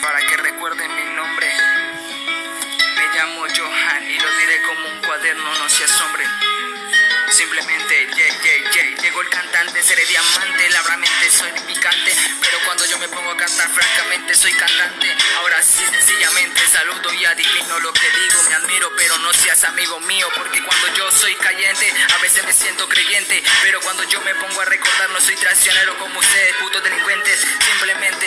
para que recuerden mi nombre. Me llamo Johan y lo diré como un cuaderno, no se asombren. Simplemente, yeah, yeah, yeah. Llegó el cantante, seré diamante, labramente soy picante. Pero cuando yo me pongo a cantar, francamente soy cantante. Ahora sí, sencillamente saludo y adivino lo que digo. Me admiro, pero no seas amigo mío. Porque cuando yo soy cayente, a veces me siento creyente. Pero cuando yo me pongo a recordar, no soy traicionero como ustedes, putos delincuentes. Simplemente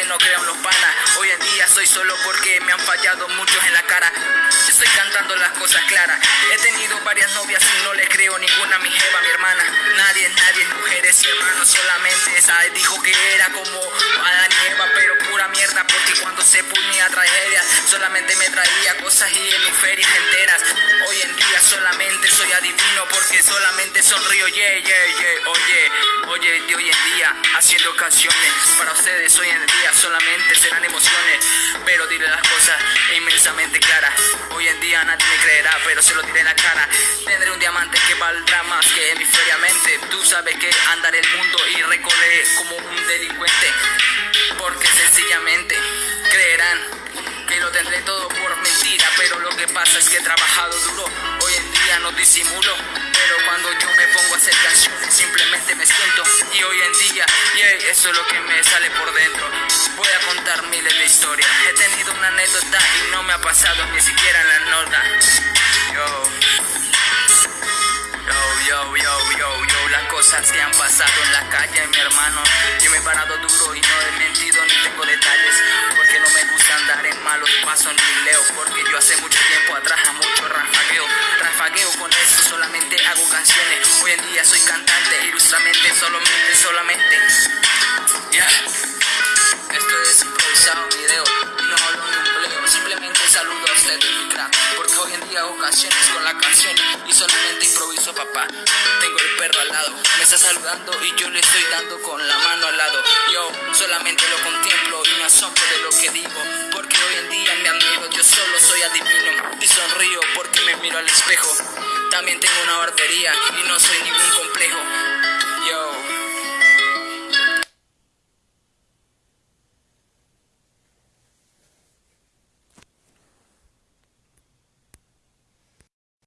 soy solo porque me han fallado muchos en la cara. Estoy cantando las cosas claras. He tenido varias novias y no le creo ninguna a mi jeva, mi hermana. Nadie, nadie, mujeres y hermanos, solamente esa dijo que era como Adán y Eva, pero pura mierda porque cuando se ponía tragedia solamente me traía cosas y hemisferias enteras. Solamente soy adivino porque solamente sonrío, yeah, yeah, yeah, oye, oye, de hoy en día haciendo canciones para ustedes hoy en día solamente serán emociones, pero diré las cosas inmensamente claras. Hoy en día nadie me creerá, pero se lo diré en la cara. Tendré un diamante que valdrá más que hemisferiamente. Tú sabes que andaré el mundo y recorreré como un delincuente, porque sencillamente pasa es que he trabajado duro. Hoy en día no disimulo, pero cuando yo me pongo a hacer canciones simplemente me siento y hoy en día, yeah, eso es lo que me sale por dentro. Voy a contar miles de historias. He tenido una anécdota y no me ha pasado ni siquiera en la nota. Yo. Yo, yo, yo, yo, yo, las cosas que han pasado en la calle, mi hermano. Yo me he parado duro y no he mentido ni tengo detalles. Porque no me gusta andar en malos pasos ni leo. Porque yo hace mucho solamente. Ya. Esto es improvisado video. No hablo ni un pleo. Simplemente saludo a ustedes, mi crack. Porque hoy en día hago canciones con la canción y solamente improviso, papá. Tengo el perro al lado, me está saludando y yo le estoy dando con la mano al lado. Yo solamente lo contemplo y me asombro de lo que digo. Porque hoy en día me admiro, yo solo soy adivino y sonrío porque me miro al espejo. También tengo una barbería y no soy ningún complejo.